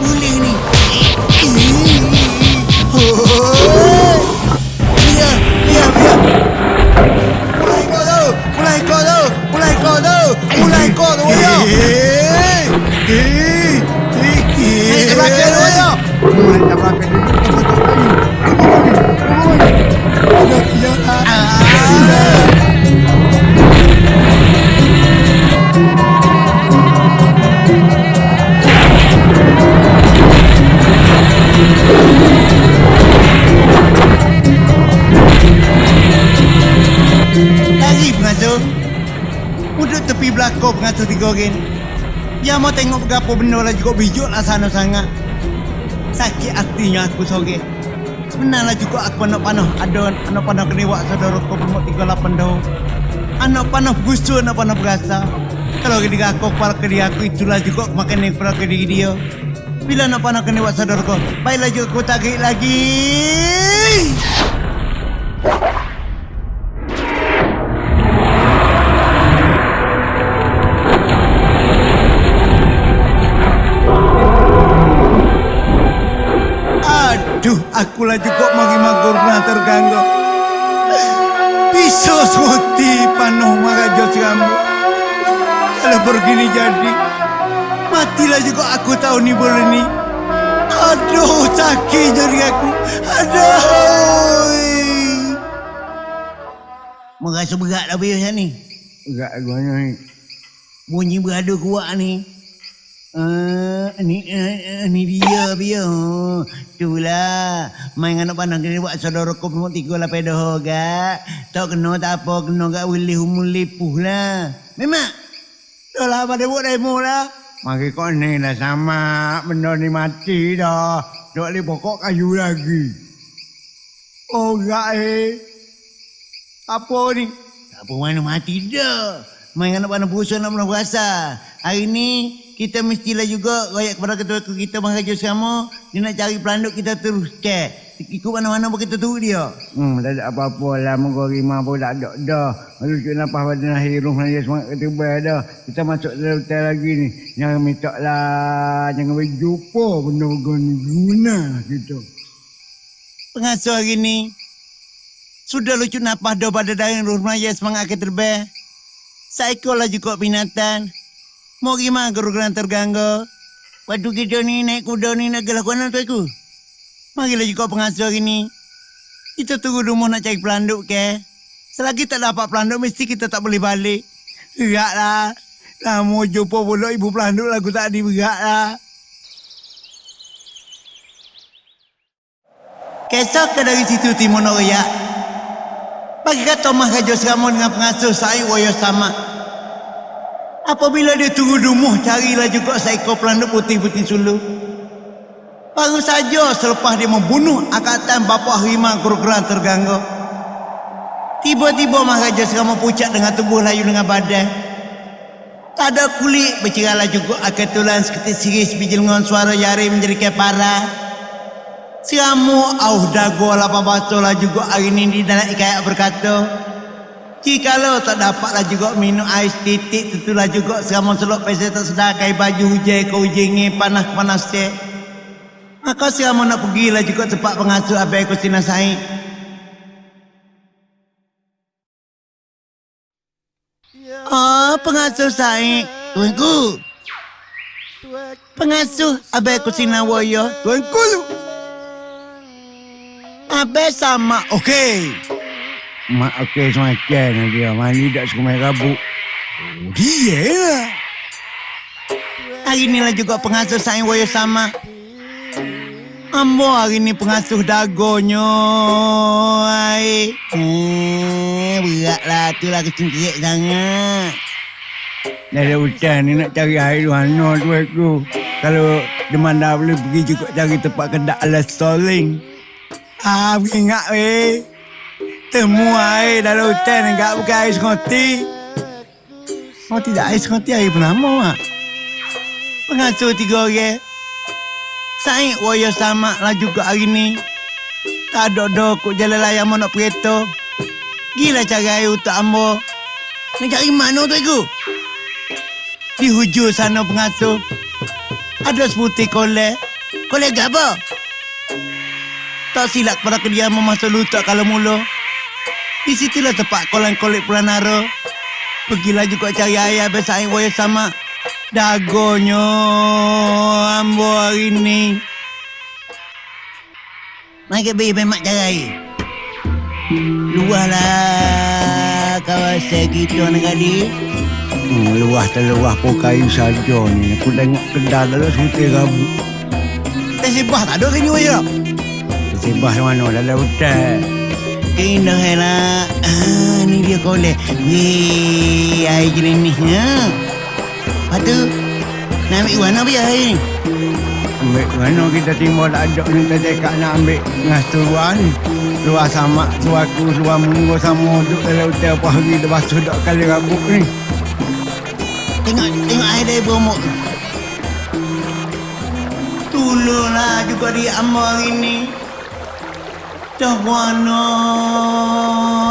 Boleh ni. Tiga orang Ya mau tengok berapa benda lah juga bijuk lah sana sangat. Sakit hatinya aku sore Sebenarnya juga aku anak panah. Ada anak panah kena buat saudara kau berumur 38 tahun. Anak panah busu anak panah berasa. Kalau ketika aku kepala ke dia aku itulah juga aku makan yang kepala ke dia. Bila anak panah kena buat saudara kau Baiklah juga aku tarik lagi terganggu. Bisa suti panuh marajo kamu. Kalau begini jadi, matilah juga aku tahu ni boleh ni. Aduh, sakit jadi aku. Aduh. Merasa berat lah biasa ni. Enggak gua ni. Bunyi beradu kuat ni. Uh, ni uh, ni dia dia. Itulah. Main anak panah kena buat saudara kau pun tiga lah pedoh gak. Tak kena tak apa kena gak boleh umur lipuh lah. Memang. Dah lah pada buat demo lah. Mari kau ni lah sama benda ni mati dah. Dok li pokok kayu lagi. Oh enggak eh. Apa ni? Tak apa mana mati dah. Main anak panah berusaha nak pernah berasa. Hari ni kita mestilah juga royak kepada ketua kita mengajar sama. Dia nak cari pelanduk kita terus cek. Ikut mana-mana pun kita tunggu dia. Hmm, tak ada apa-apa lah. Moga rima pun tak ada dah. Lalu kita nampak pada nasi rumah dia semangat ketubah dah. Kita masuk dalam hotel lagi ni. Jangan minta lah. Jangan berjumpa benda gini guna kita. Pengasuh hari ni. Sudah lucu napah dah pada daring rumah dia semangat ketubah. Psycho lah juga binatang. Mau gimana guru-guru terganggu? Waktu kita ni naik kuda ni nak gelakuan tu aku. Marilah juga pengasuh hari ni. Kita tunggu rumah nak cari pelanduk ke? Selagi tak dapat pelanduk mesti kita tak boleh balik. Berat lah. Lama jumpa pula ibu pelanduk lagu tadi berat lah. Kesok ke dari situ timur. Bagi kata Mah Raja Serama dengan pengasuh saya waya sama. Apabila dia tunggu rumah carilah juga seekor pelanduk putih-putih sulu. Baru saja selepas dia membunuh angkatan bapa harimau kerukuran terganggu. Tiba-tiba Maharaja Serama pucat dengan tubuh layu dengan badan. Tak ada kulit berceralah juga akan tulan seketik siris bijil dengan suara jari menjadi kepara. Siramu au dago lapan basolah juga hari ini di dalam ikayak berkata. Jikalau tak dapatlah juga minum ais titik tentulah juga siramu selok pesa tak sedakai baju hujan ke hujan panas panas cek. Maka siramu nak pergilah juga tempat pengasuh abai ko sinasai. Oh, pengasuh saya. Tuanku. Pengasuh abai ko sinawoyo. Tuanku tu. Abai sama. Okey. Mak okey semacam dia. Mandi tak suka main rabuk. Oh, dia lah. Hari inilah juga pengasuh saya woyo sama. Ambo hari ni pengasuh dagonya. Ai. Eh, beratlah tu lah kecil-kecil sangat. Dari hutan ni nak cari air di mana tu aku. Kalau deman dah boleh pergi juga cari tempat kedak alas stoling. Ah, ingat weh. Temu air dalam hutan enggak bukan air sekoti. Oh tidak air sekoti air penama mak. Pengasuh tiga orang. Saya waya sama lah juga hari ni. Tak ada dah jalan layang mau nak. Gila cara air untuk ambo. Nak cari mana tu aku? Di hujung sana pengasuh. Ada seputih kolek. Kolek apa? Tak silap pada kediaman masa lutak kalau mula. Di situlah tempat kolam kolek Pulanara. Pergilah juga cari habis air waya sama. Dagonya ambo hari ni. Mari beri pemak cari air. Luah lah kawasan kita negara Hmm, luah terluah pun kayu saja ni. Aku tengok kedal dalam sebutir rambut. Eh, sebah tak ada sini wajah. Di mana? Dalam hutan. Indah lah. Ah, ni dia kolek. Weh, air jenis ni. Ha? Lepas tu, nak ambil mana biar air ni? Ambil mana kita timbul tak ada ni kita cakap nak ambil ngas ni. Luar sama, luar aku, luar munggu sama duduk dalam hotel apa hari lepas tu dak kali rambut ni. Tengok, tengok air dari bomok. Tolonglah juga di amal hari ni. Dah mana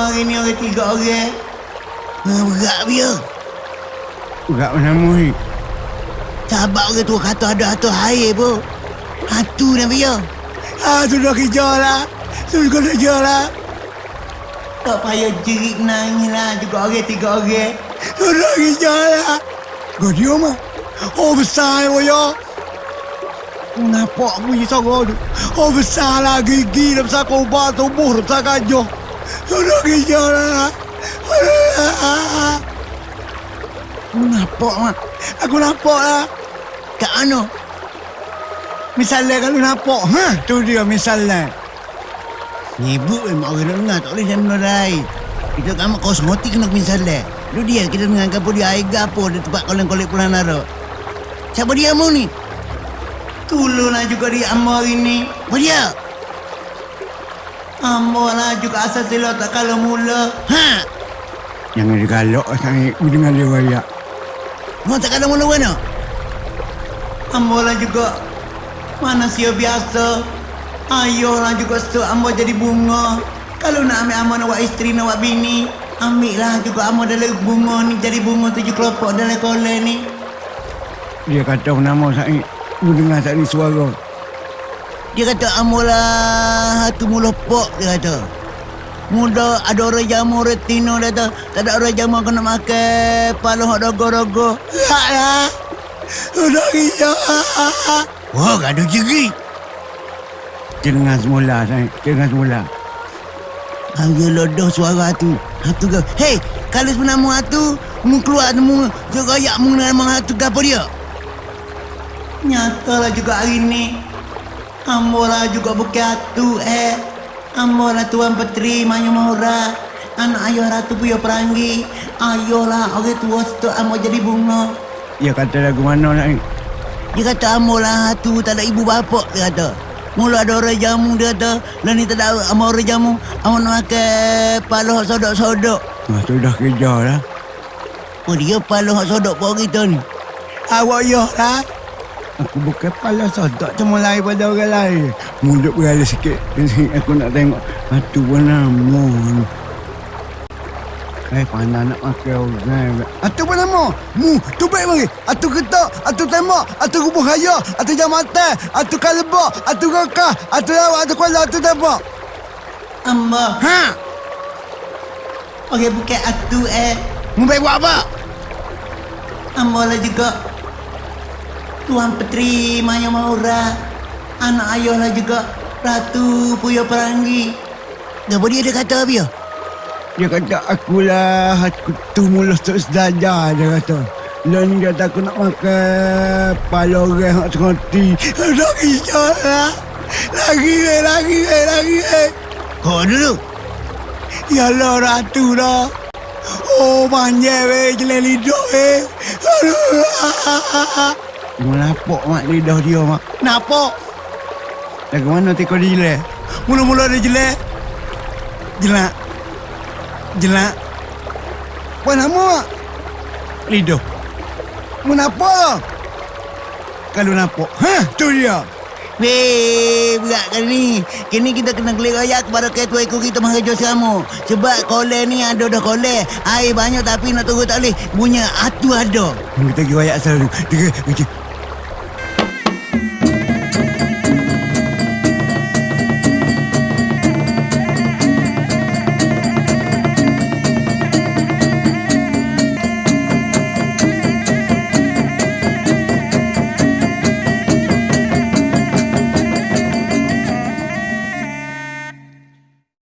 hari ni orang tiga orang. Ah, Berat dia. Berat mana muhi? Sahabat orang tua kata ada hantu air pun. Hantu ni dia. Ah, sudah kerja lah. Sudah kerja lah. Tak payah jerit nangis lah juga orang tiga orang. Sudah kerja lah. Kau dia mah. Oh besar ya. Nampak bunyi suara tu. Oh besar lah gigi dah besar kobar tubuh dah besar gajah. Sudah kerja lah. Aku nampak mak. Aku nampak lah. Kat mana? Misalnya kalau nampak. Ha? Tu dia misalnya. Nyebut memang orang dengar. Tak boleh jangan menodai. Kita kan kosmotik kena misalnya. Lu dia kita dengan kapur dia air gapo di tempat koleng-kolek pulang nara. Siapa dia mu ni? Tolonglah juga dia ambo hari ni. Apa dia? Ambo lah juga asal sila tak kalau mula. Ha? Jangan digalak sangat dengan dia wayak. Mau tak kalau mula mana? Ambo lah juga manusia biasa. Ayolah juga tu ambo jadi bunga. Kalau nak ambil ambo nak buat isteri nak buat bini, ambil lah juga ambo dalam bunga ni jadi bunga tujuh kelompok dalam kolej ni. Dia kata nama saya, mu dengar tadi suara. Dia kata ambo lah hatu mula pok dia kata. Muda ada orang jamu retino dia kata. Tak ada orang jamu kena makan paluh rogo-rogo. Tak lah. Sudah hijau. Wah, gaduh jerit. Dengar semula, saya. Dengar semula. Hanya lodoh suara tu. Hatu ke? Hei, kalau sebenarnya mu hatu, mu keluar mu juga ayak mu nama hatu ke apa dia? Nyatalah juga hari ni. Ambolah juga bukan hatu eh. Ambolah tuan petri Manyu Mahura. Anak ayah ratu puyo peranggi. Ayolah orang tua setuk ambo jadi bunga. Dia kata lagu mana nak Dia kata ambolah hatu tak ada ibu bapa dia kata. Mula ada orang jamu dia kata. Lah ni tak ada ama orang jamu. Ama nak makan paluh sodok-sodok. Ah, tu dah kerja lah. Oh dia paluh sodok pun kita ni. Awak ya lah. Aku bukan pala sodok cuma lain pada orang lain. Munduk berada sikit. Aku nak tengok. Atu pun nama. Eh, pandai nak makan orang. Atu pun nama. Mu, tu baik mari. Atu ketak, atu tembak, atu kubuh raya, atu jam mata, atu kalebak, atu kakah, atu lawak, atu kuala, atu tembak. Amba. Ha? Okey, bukan atu eh. Mu baik buat apa? Amba lah juga. Tuan Petri Maya Maura. Anak ayah lah juga. Ratu Puyo Peranggi. Apa dia ada kata apa ya? Dia kata akulah aku tu mulus tak sedajar dia kata. Dan dia kata aku nak makan pala orang hak sekoti. Dah kisah lah. Lagi eh, lagi eh, lagi eh. Kau dulu. Yalah ratu dah. Oh, panjang weh, jelek lidah weh. Aduh. Melapok mak lidah dia mak. Napok. Lagu mana teko dia jelek? Mula-mula dia jelek. Jelak. Jelak. Apa nama mak? Lidah. Menapa? Kalau nampak. Ha, tu dia. Weh, berat kali ni. Kini kita kena gelik raya kepada ketua ikut kita mengajar kamu. Sebab kolej ni ada dah kolej. Air banyak tapi nak turun tak boleh. Punya atu ada. Kita pergi wayak asal tiga.